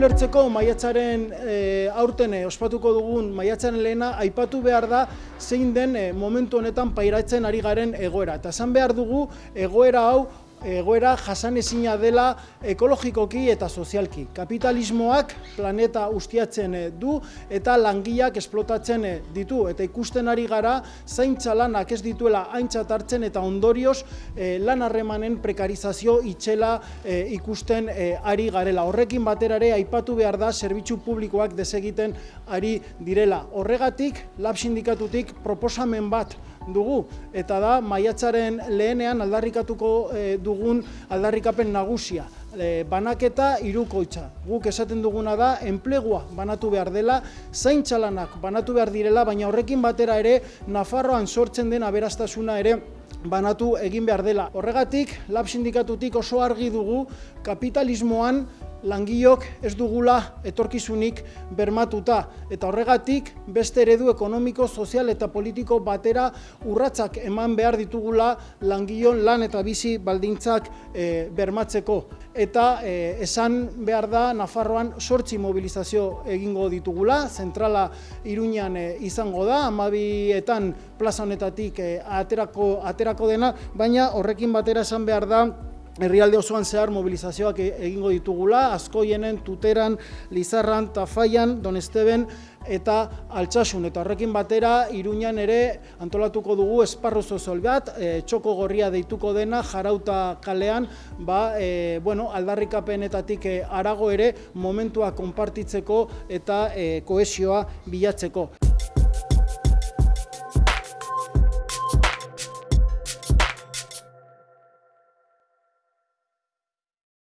bukatzeko maiatzaren e, aurten e, ospatuko dugun maiatzaren lehena aipatu behar da zein den e, momentu honetan pairatzen ari garen egoera. Eta esan behar dugu egoera hau egoera jasan ezina dela ekologikoki eta sozialki. Kapitalismoak planeta ustiatzen eh, du eta langileak esplotatzen eh, ditu. Eta ikusten ari gara zaintza lanak ez dituela aintzat hartzen eta ondorioz eh, lan harremanen prekarizazio itxela ikusten ari garela. Horrekin batera ere aipatu behar da zerbitzu publikoak desegiten ari direla. Horregatik, lab sindikatutik proposamen bat dugu eta da maiatzaren lehenean aldarrikatuko du dugun aldarrikapen nagusia. E, banaketa irukoitza. Guk esaten duguna da, enplegua banatu behar dela, zaintxalanak banatu behar direla, baina horrekin batera ere, Nafarroan sortzen den aberastasuna ere, banatu egin behar dela. Horregatik, lab sindikatutik oso argi dugu kapitalismoan langiok ez dugula etorkizunik bermatuta. Eta horregatik, beste eredu ekonomiko, sozial eta politiko batera urratzak eman behar ditugula langion lan eta bizi baldintzak e, bermatzeko. Eta e, esan behar da, Nafarroan sortzi mobilizazio egingo ditugula, zentrala Iruñan e, izango da, amabietan plaza honetatik aterako, aterako dena, baina horrekin batera esan behar da, herrialde osoan zehar mobilizazioak e- egingo ditugula, askoienen, tuteran, lizarran, tafaian, donesteben, eta altsasun eta horrekin batera iruñan ere antolatuko dugu esparru sozol bat, e, txoko gorria deituko dena jarauta kalean, ba, e, bueno, aldarrikapenetatik e, arago ere momentua konpartitzeko eta e, koesioa bilatzeko.